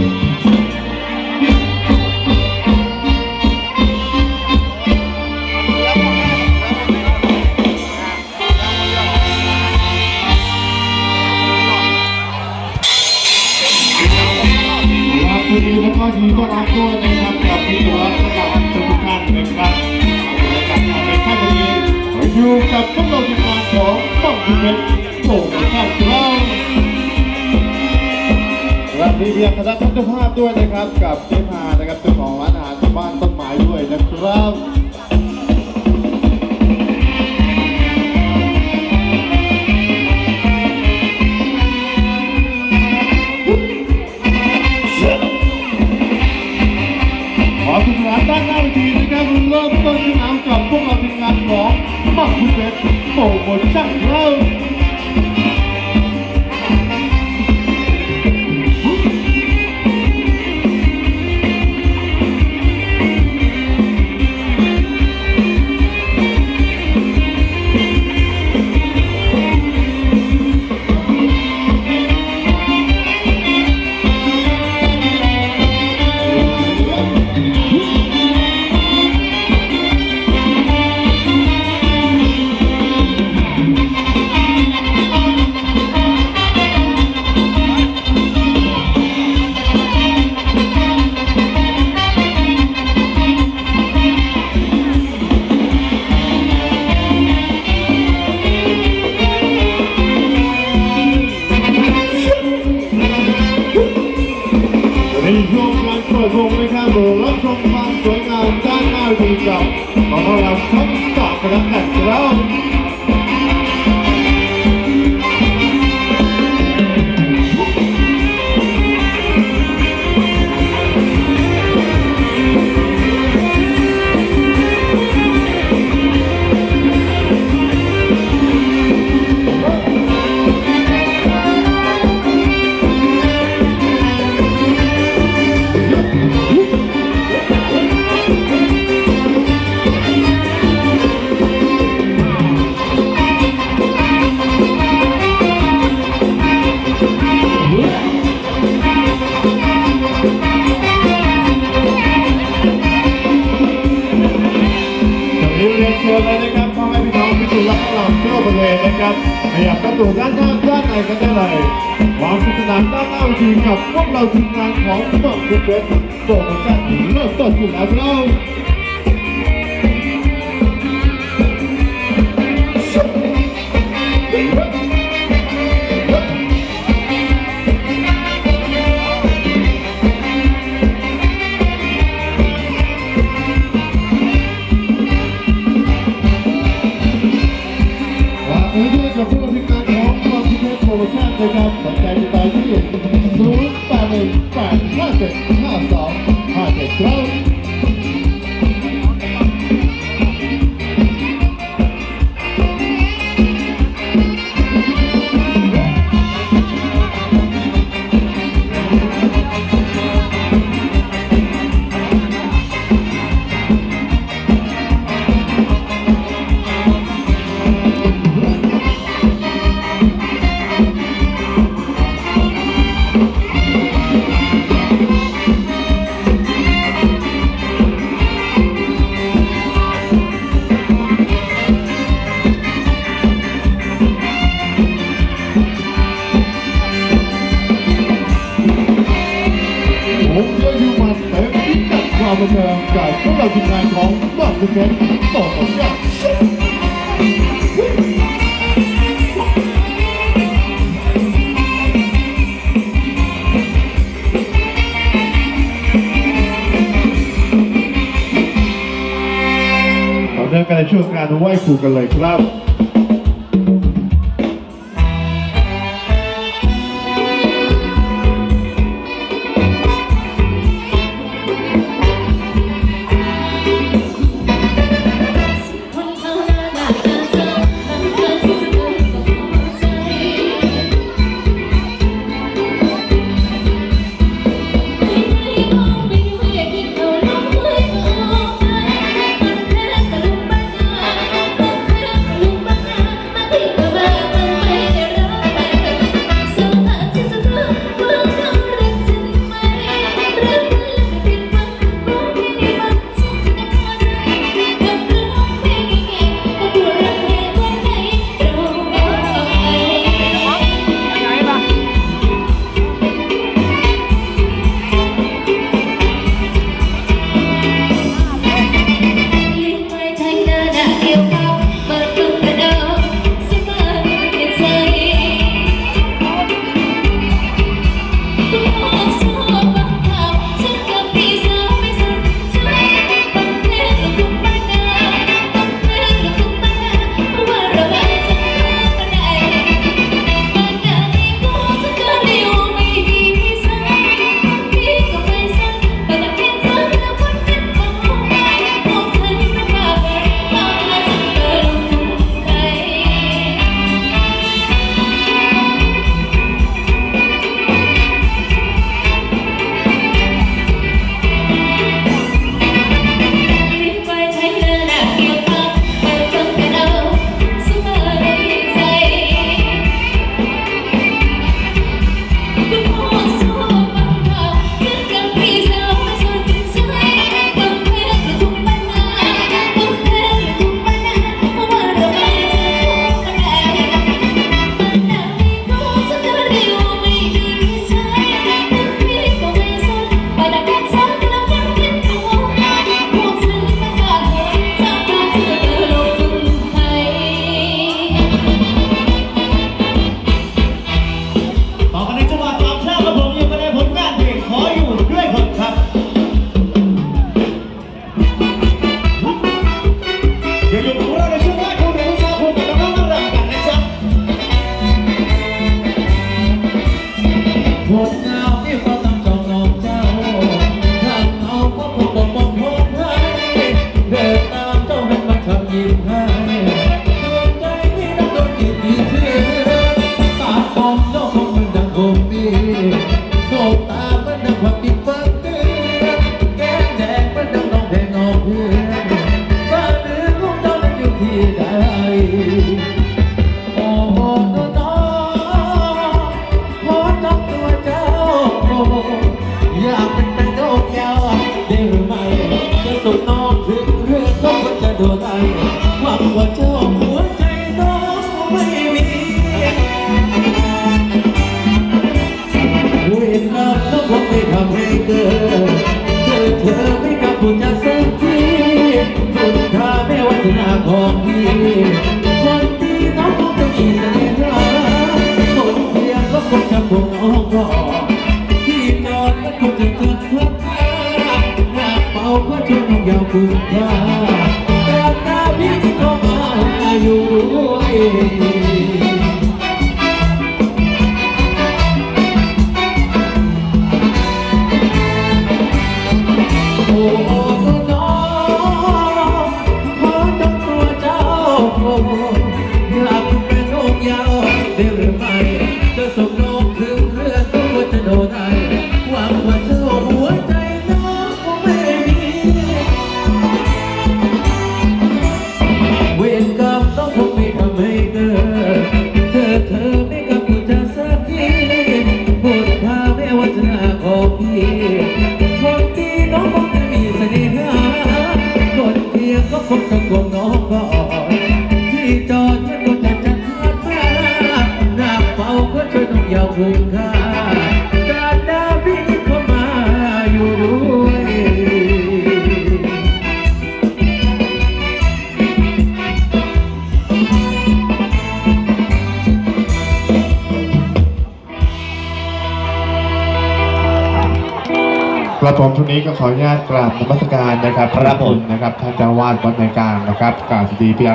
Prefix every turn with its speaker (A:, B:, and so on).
A: ครับวันนี้แล้วก็ยินดีต้อนรับด้วยนะครับกับพี่ตัวสำหรับทุกท่านนะครับกับงานในค่ำวันนี้อยู่กับพวกเราทีมงานของต้องคุณเป็นโป่งนะครับเราสวัส ดีเพียงคณะท่านเจ้าภาพด้วยนะครับ กับเจ๊พานะครับเจ้าของร้านอาหารที่บ้านต้นไม้ด้วยนะครับขอสุขลานด้านหน้าเวทีนะครับเริ่มต้นที่น้ำกับพวกเราทีมงานของมักคุณเพชรโปรโมชั่นเรา ในช่วงการเปิดวงนะครับรับชมความสวยงามด้านหน้าดีกับของเราทั้งสามคณะแต่เรา องที่อยู่รับหลังทั่วบริเวณนะครับขยับประตูด้านข้างด้านในกันได้เลยความสนุกสนานด้านหน้าทีกับพวกเราทีมงานของเบิร์ดคุณเวสโปรโมชั่นเริ่มต้นอยู่แล้วเรา 0 8 ศโปรโมชั่นเดินกันในช่วงการไหว้ครูกันเลยครับ
B: ว่าเจ้าหัวใจน้ไม่มีเวรกรรมก็คงไม่ทำ
C: ให้เกิดเจอเธอไม่กลับบุญจะสกทีบุญทาแม่วัฒนาของพี่คนที่น้องคงจะมีเสน่ห์คนเพียงก็คงจะคงอ้ออที่นอนคงจะเกิดเพื่อหากเป่าก็จะต้องยาวคุณพา you.
A: กระผมทุนนี้ก็ขออนุญาตกราบนมัสการนะครับ
D: พระคุณ
A: นะครับท่านเจ้าวาดวัดในกลางนะครับกราบสดีพี่